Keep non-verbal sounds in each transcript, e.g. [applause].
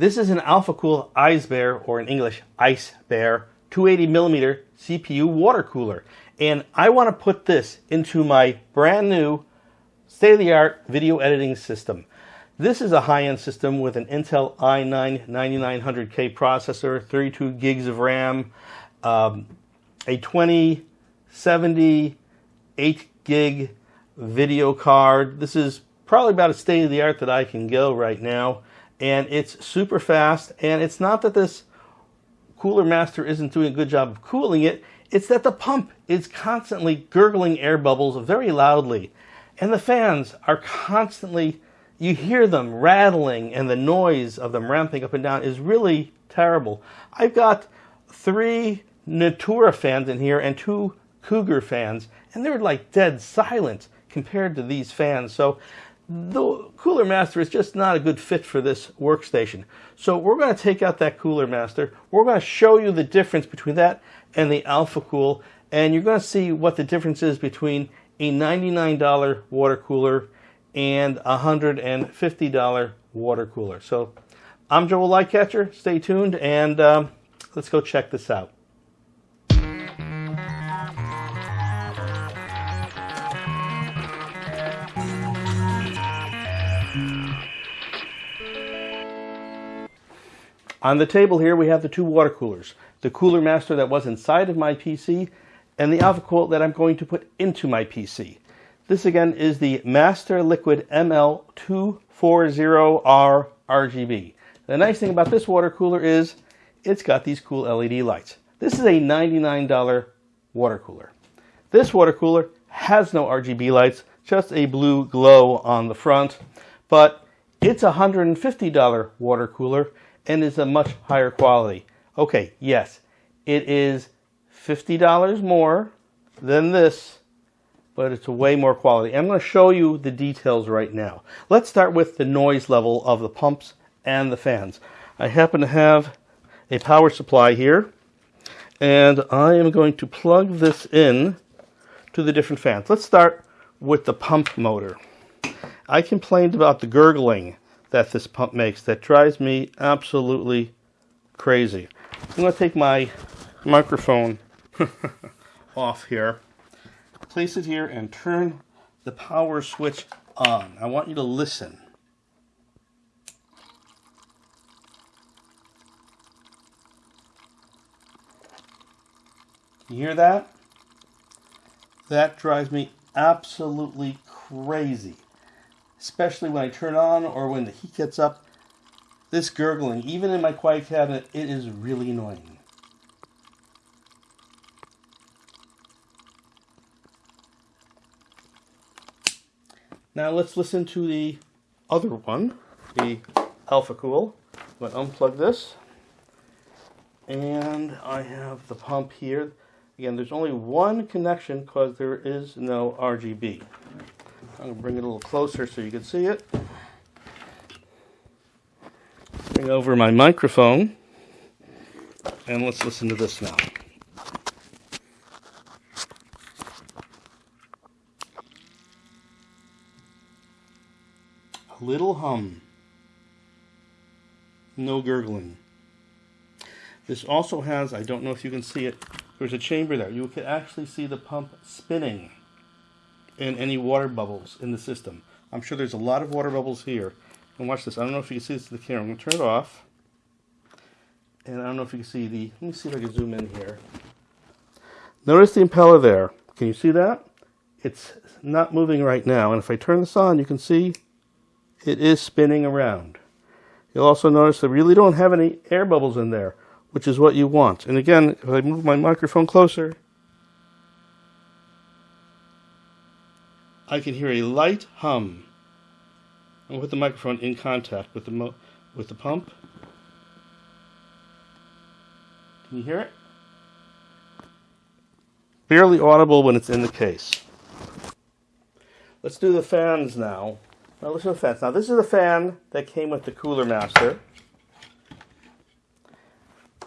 This is an AlphaCool Eisbaer, or in English, Ice Bear, 280 millimeter CPU water cooler. And I want to put this into my brand new state-of-the-art video editing system. This is a high-end system with an Intel i9 9900K processor, 32 gigs of RAM, um, a 2070 8 gig video card. This is probably about a state-of-the-art that I can go right now. And it's super fast. And it's not that this Cooler Master isn't doing a good job of cooling it. It's that the pump is constantly gurgling air bubbles very loudly. And the fans are constantly you hear them rattling and the noise of them ramping up and down is really terrible. I've got three Noctua fans in here and two Cougar fans, and they're like dead silent compared to these fans. So the Cooler Master is just not a good fit for this workstation. So we're going to take out that Cooler Master. We're going to show you the difference between that and the Alpha Cool, and you're going to see what the difference is between a $99 water cooler and a $150 water cooler. So I'm Joel Lightcatcher. Stay tuned and um, let's go check this out. On the table here we have the two water coolers. The Cooler Master that was inside of my PC and the AlphaCool that I'm going to put into my PC. This again is the Master Liquid ML240R RGB. The nice thing about this water cooler is it's got these cool LED lights. This is a $99 water cooler. This water cooler has no RGB lights, just a blue glow on the front, but it's a $150 water cooler and is a much higher quality. Okay, yes, it is $50 more than this but it's a way more quality. I'm going to show you the details right now. Let's start with the noise level of the pumps and the fans. I happen to have a power supply here, and I am going to plug this in to the different fans. Let's start with the pump motor. I complained about the gurgling that this pump makes that drives me absolutely crazy. I'm going to take my microphone [laughs] off here place it here and turn the power switch on. I want you to listen. You hear that? That drives me absolutely crazy. Especially when I turn on or when the heat gets up. This gurgling, even in my quiet cabinet, it is really annoying. Now let's listen to the other one, the AlphaCool. I'm going to unplug this. And I have the pump here. Again, there's only one connection because there is no RGB. I'm going to bring it a little closer so you can see it. Bring over my microphone. And let's listen to this now. A little hum. No gurgling. This also has, I don't know if you can see it, there's a chamber there. You can actually see the pump spinning and any water bubbles in the system. I'm sure there's a lot of water bubbles here. And watch this. I don't know if you can see this in the camera. I'm going to turn it off. And I don't know if you can see the, let me see if I can zoom in here. Notice the impeller there. Can you see that? It's not moving right now. And if I turn this on, you can see it is spinning around. You'll also notice we really don't have any air bubbles in there, which is what you want. And again, if I move my microphone closer, I can hear a light hum. And with the microphone in contact with the with the pump. Can you hear it? Barely audible when it's in the case. Let's do the fans now. Now listen to the fans. Now this is the fan that came with the Cooler Master.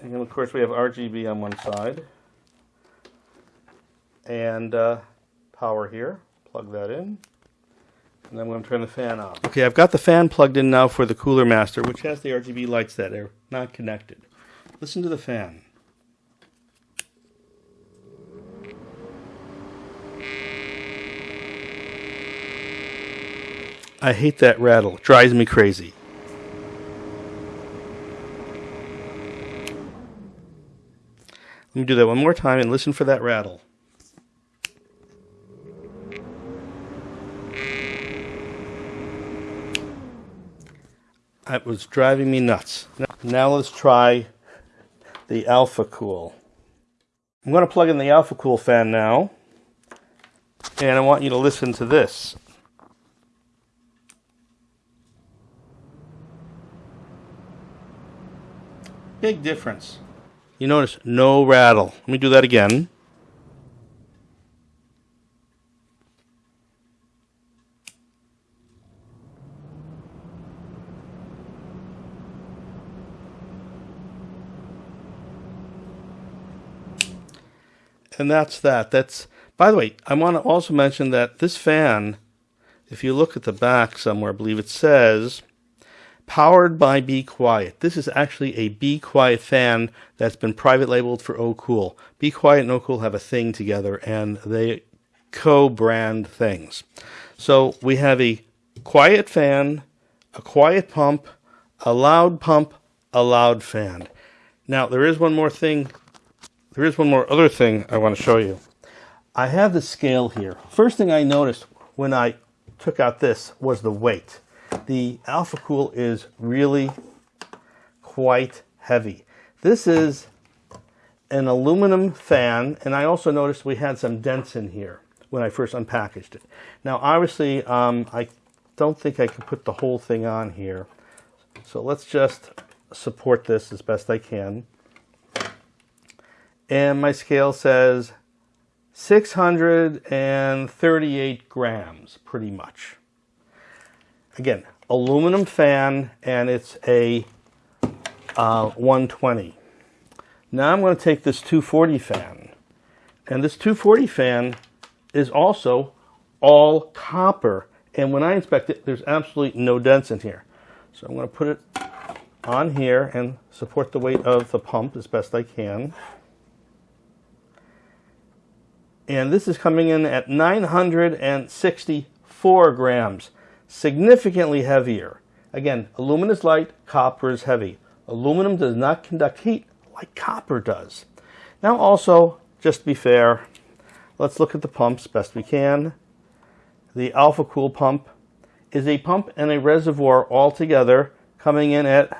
And of course we have RGB on one side. And uh, power here. Plug that in. And I'm going to turn the fan off. Okay, I've got the fan plugged in now for the Cooler Master, which has the RGB lights that are not connected. Listen to the fan. I hate that rattle. It drives me crazy. Let me do that one more time and listen for that rattle. That was driving me nuts. Now let's try the Alpha Cool. I'm going to plug in the Alpha Cool fan now. And I want you to listen to this. Big difference. You notice no rattle. Let me do that again. And that's that. That's by the way, I want to also mention that this fan, if you look at the back somewhere, I believe it says powered by Be Quiet. This is actually a Be Quiet fan that's been private labeled for Oh Cool. Be Quiet and Oh Cool have a thing together and they co-brand things. So we have a quiet fan, a quiet pump, a loud pump, a loud fan. Now there is one more thing there is one more other thing I want to show you. I have the scale here. First thing I noticed when I took out this was the weight. The Alpha Cool is really quite heavy. This is an aluminum fan, and I also noticed we had some dents in here when I first unpackaged it. Now, obviously, um, I don't think I can put the whole thing on here. So let's just support this as best I can and my scale says 638 grams, pretty much. Again, aluminum fan, and it's a uh, 120. Now I'm going to take this 240 fan, and this 240 fan is also all copper. And when I inspect it, there's absolutely no dents in here. So I'm going to put it on here and support the weight of the pump as best I can and this is coming in at 964 grams, significantly heavier. Again, aluminum is light, copper is heavy. Aluminum does not conduct heat like copper does. Now also, just to be fair, let's look at the pumps best we can. The Alpha Cool pump is a pump and a reservoir all together coming in at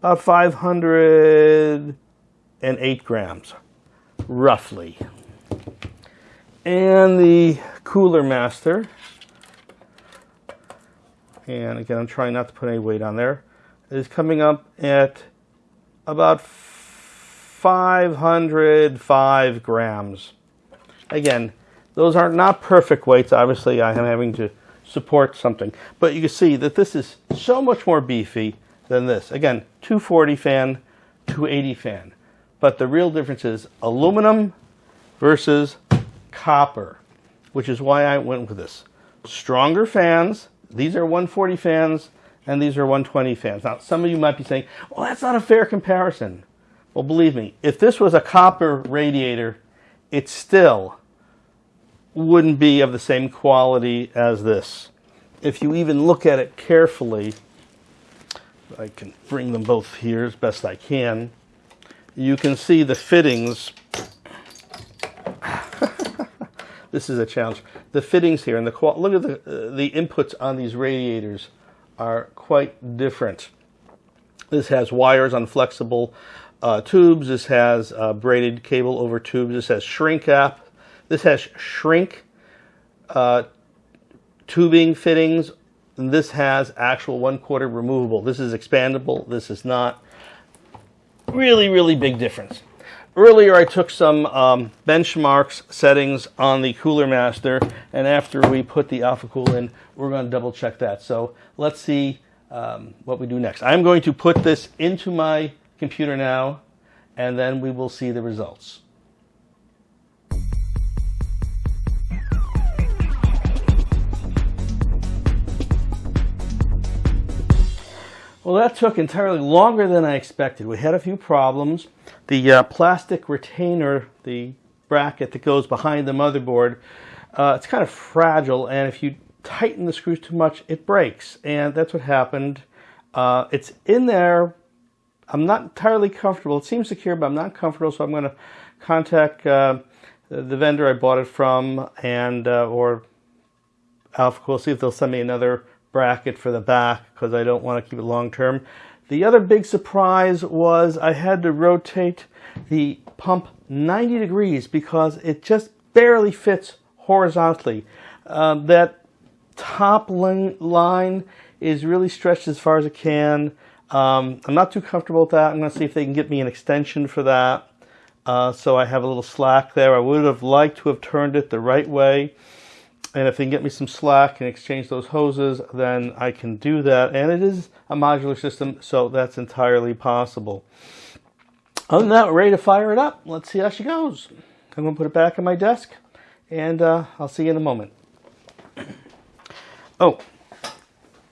about 508 grams roughly. And the Cooler Master, and again, I'm trying not to put any weight on there, is coming up at about 505 grams. Again, those are not perfect weights. Obviously, I am having to support something. But you can see that this is so much more beefy than this. Again, 240 fan, 280 fan. But the real difference is aluminum versus copper, which is why I went with this. Stronger fans, these are 140 fans, and these are 120 fans. Now, some of you might be saying, well, that's not a fair comparison. Well, believe me, if this was a copper radiator, it still wouldn't be of the same quality as this. If you even look at it carefully, I can bring them both here as best I can you can see the fittings. [laughs] this is a challenge. The fittings here and the look at the uh, the inputs on these radiators are quite different. This has wires on flexible uh, tubes. This has uh, braided cable over tubes. This has shrink cap. This has shrink uh, tubing fittings. And this has actual one quarter removable. This is expandable. This is not. Really, really big difference. Earlier I took some um, benchmarks settings on the Cooler Master and after we put the Alpha Cool in, we're going to double check that. So let's see um, what we do next. I'm going to put this into my computer now and then we will see the results. Well, that took entirely longer than I expected. We had a few problems. The uh, plastic retainer, the bracket that goes behind the motherboard, uh, it's kind of fragile, and if you tighten the screws too much, it breaks, and that's what happened. Uh, it's in there. I'm not entirely comfortable. It seems secure, but I'm not comfortable, so I'm going to contact uh, the vendor I bought it from and uh, or Alpha see if they'll send me another bracket for the back because I don't want to keep it long term. The other big surprise was I had to rotate the pump 90 degrees because it just barely fits horizontally. Um, that top line is really stretched as far as it can. Um, I'm not too comfortable with that. I'm going to see if they can get me an extension for that. Uh, so I have a little slack there. I would have liked to have turned it the right way. And if they can get me some slack and exchange those hoses, then I can do that. And it is a modular system, so that's entirely possible. Other than that, we're ready to fire it up. Let's see how she goes. I'm going to put it back on my desk, and uh, I'll see you in a moment. Oh,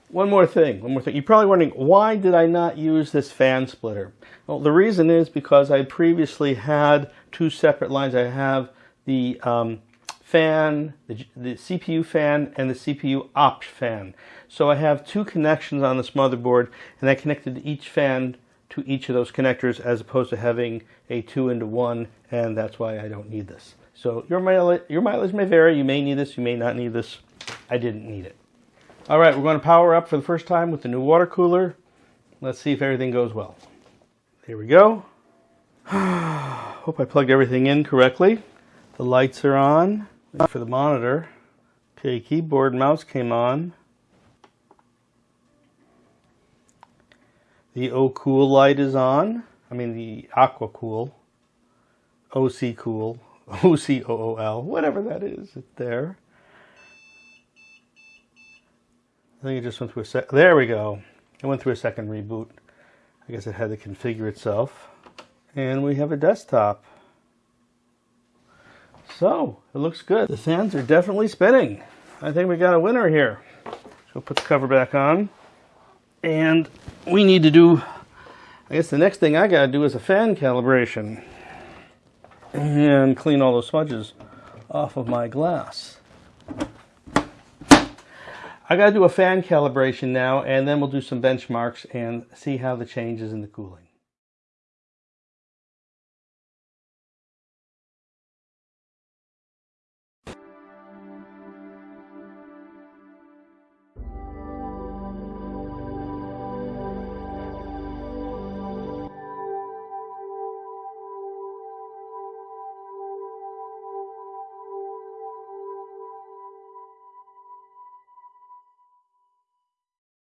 one more thing, one more thing. You're probably wondering, why did I not use this fan splitter? Well, the reason is because I previously had two separate lines. I have the um, fan, the, the, CPU fan, and the CPU opt fan. So I have two connections on this motherboard, and I connected each fan to each of those connectors as opposed to having a two into one, and that's why I don't need this. So your mileage, your mileage may vary. You may need this, you may not need this. I didn't need it. All right, we're going to power up for the first time with the new water cooler. Let's see if everything goes well. Here we go. [sighs] Hope I plugged everything in correctly. The lights are on for the monitor. Okay, keyboard mouse came on. The O-Cool light is on. I mean the Aqua Cool. OC Cool. [laughs] O-C-O-O-L. Whatever that is, there. I think it just went through a sec. There we go. It went through a second reboot. I guess it had to configure itself. And we have a desktop. So, it looks good. The fans are definitely spinning. I think we got a winner here. So put the cover back on. And we need to do, I guess the next thing I got to do is a fan calibration. And clean all those smudges off of my glass. I got to do a fan calibration now, and then we'll do some benchmarks and see how the changes in the cooling.